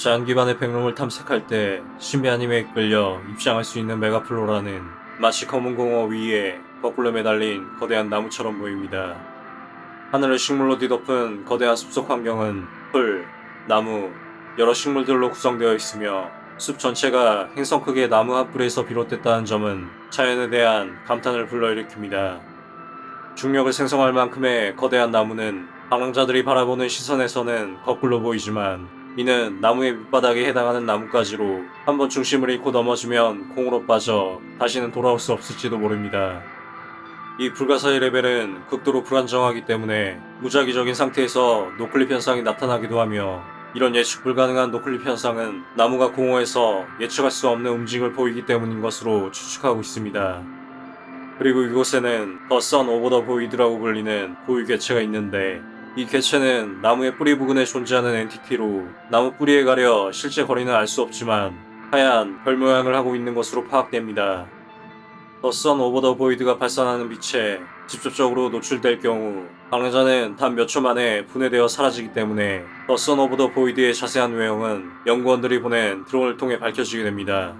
자연 기반의 backroom을 탐색할 때 신비한 힘에 이끌려 입장할 수 있는 Megaflora는 마치 검은 공허 위에 거꾸로 매달린 거대한 나무처럼 보입니다. 하늘을 식물로 뒤덮은 거대한 숲속 환경은 풀, 나무, 여러 식물들로 구성되어 있으며 숲 전체가 행성 크기의 나무 한 뿌리에서 비롯됐다는 점은 자연에 대한 감탄을 불러일으킵니다. 중력을 생성할 만큼의 거대한 나무는 방랑자들이 바라보는 시선에서는 거꾸로 보이지만 이는 나무의 밑바닥에 해당하는 나뭇가지로 한번 중심을 잃고 넘어지면 공허로 빠져 다시는 돌아올 수 없을지도 모릅니다. 이 불가사의 레벨은 극도로 불안정하기 때문에 무작위적인 상태에서 noclip 현상이 나타나기도 하며 이런 예측 불가능한 noclip 현상은 나무가 공허에서 예측할 수 없는 움직임을 보이기 때문인 것으로 추측하고 있습니다. 그리고 이곳에는 The Sun of the Void라고 불리는 고유 개체가 있는데 이 개체는 나무의 뿌리 부근에 존재하는 entity로 나무 뿌리에 가려 실제 거리는 알 수 없지만 하얀 별 모양을 하고 있는 것으로 파악됩니다. The Sun of the Void가 발산하는 빛에 직접적으로 노출될 경우 방랑자는 단 몇 초 만에 분해되어 사라지기 때문에 The Sun of the Void의 자세한 외형은 연구원들이 보낸 드론을 통해 밝혀지게 됩니다.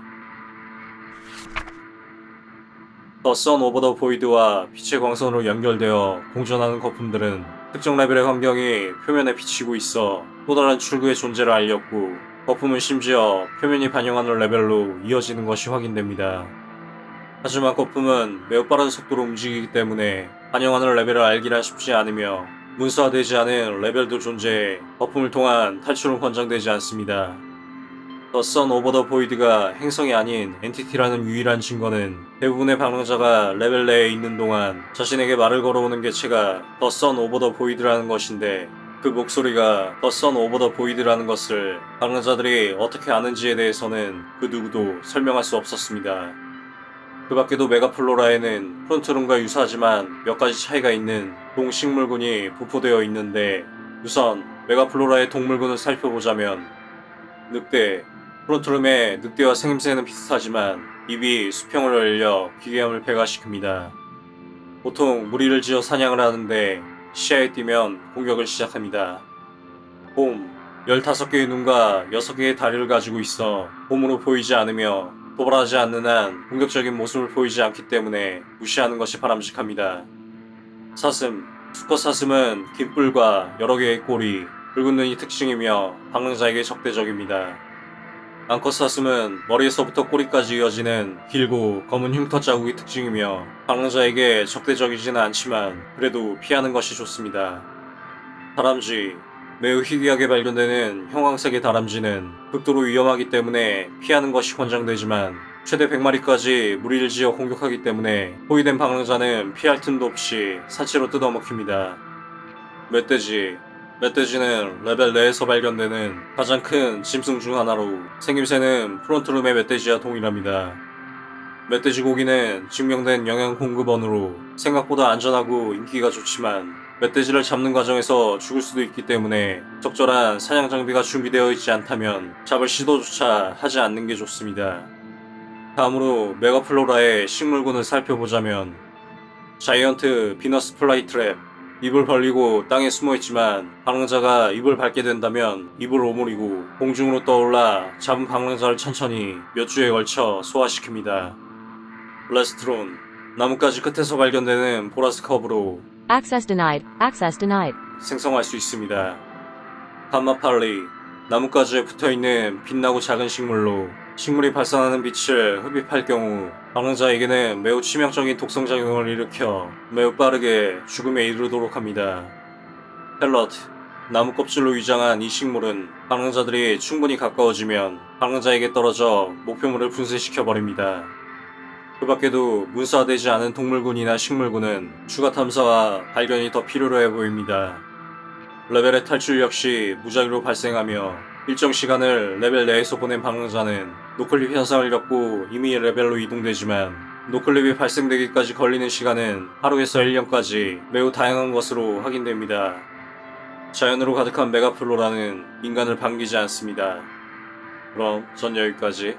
The Sun of the Void와 빛의 광선으로 연결되어 공존하는 거품들은 특정 레벨의 환경이 표면에 비치고 있어 또 다른 출구의 존재를 알렸고 거품은 심지어 표면이 반영하는 레벨로 이어지는 것이 확인됩니다. 하지만 거품은 매우 빠른 속도로 움직이기 때문에 반영하는 레벨을 알기란 쉽지 않으며 문서화되지 않은 레벨도 존재해 거품을 통한 탈출은 권장되지 않습니다. The Sun of the Void가 행성이 아닌 entity라는 유일한 증거는 대부분의 방랑자가 레벨 내에 있는 동안 자신에게 말을 걸어오는 개체가 The Sun of the Void라는 것인데 그 목소리가 The Sun of the Void라는 것을 방랑자들이 어떻게 아는지에 대해서는 그 누구도 설명할 수 없었습니다. 그 밖에도 메가플로라에는 프론트룸과 유사하지만 몇 가지 차이가 있는 동식물군이 부포되어 있는데 우선 메가플로라의 동물군을 살펴보자면 늑대, 프론트룸의 늑대와 생김새는 비슷하지만 입이 수평을 열려 기괴함을 배가시킵니다. 보통 무리를 지어 사냥을 하는데 시야에 띄면 공격을 시작합니다. 봄, 15개의 눈과 6개의 다리를 가지고 있어 봄으로 보이지 않으며 도발하지 않는 한 공격적인 모습을 보이지 않기 때문에 무시하는 것이 바람직합니다. 사슴, 수컷 사슴은 긴 뿔과 여러 개의 꼬리, 붉은 눈이 특징이며 방랑자에게 적대적입니다. 암컷 사슴은 머리에서부터 꼬리까지 이어지는 길고 검은 흉터 자국이 특징이며 방랑자에게 적대적이지는 않지만 그래도 피하는 것이 좋습니다. 다람쥐, 매우 희귀하게 발견되는 형광색의 다람쥐는 극도로 위험하기 때문에 피하는 것이 권장되지만 최대 100마리까지 무리를 지어 공격하기 때문에 포위된 방랑자는 피할 틈도 없이 사체로 뜯어먹힙니다. 멧돼지 멧돼지는 레벨 내에서 발견되는 가장 큰 짐승 중 하나로 생김새는 Front Room의 멧돼지와 동일합니다. 멧돼지 고기는 증명된 영양 공급원으로 생각보다 안전하고 인기가 좋지만 멧돼지를 잡는 과정에서 죽을 수도 있기 때문에 적절한 사냥 장비가 준비되어 있지 않다면 잡을 시도조차 하지 않는 게 좋습니다. 다음으로 megaflora의 식물군을 살펴보자면 자이언트 비너스 플라이트랩 입을 벌리고 땅에 숨어있지만 방랑자가 입을 밟게 된다면 입을 오므리고 공중으로 떠올라 잡은 방랑자를 천천히 몇 주에 걸쳐 소화시킵니다. 레스트론 나뭇가지 끝에서 발견되는 보라스 컵으로 Access denied. Access denied. 생성할 수 있습니다. 감마팔리 나뭇가지에 붙어있는 빛나고 작은 식물로 식물이 발산하는 빛을 흡입할 경우 방랑자에게는 매우 치명적인 독성작용을 일으켜 매우 빠르게 죽음에 이르도록 합니다. 펠럿 나무 껍질로 위장한 이 식물은 방랑자들이 충분히 가까워지면 방랑자에게 떨어져 목표물을 분쇄시켜 버립니다. 그 밖에도 묘사되지 않은 동물군이나 식물군은 추가 탐사와 발견이 더 필요로 해 보입니다. 레벨의 탈출 역시 무작위로 발생하며 일정 시간을 레벨 내에서 보낸 방랑자는 noclip 현상을 겪고 임의 레벨로 이동되지만 noclip이 발생되기까지 걸리는 시간은 하루에서 1년까지 매우 다양한 것으로 확인됩니다. 자연으로 가득한 메가플로라는 인간을 반기지 않습니다. 그럼 전 여기까지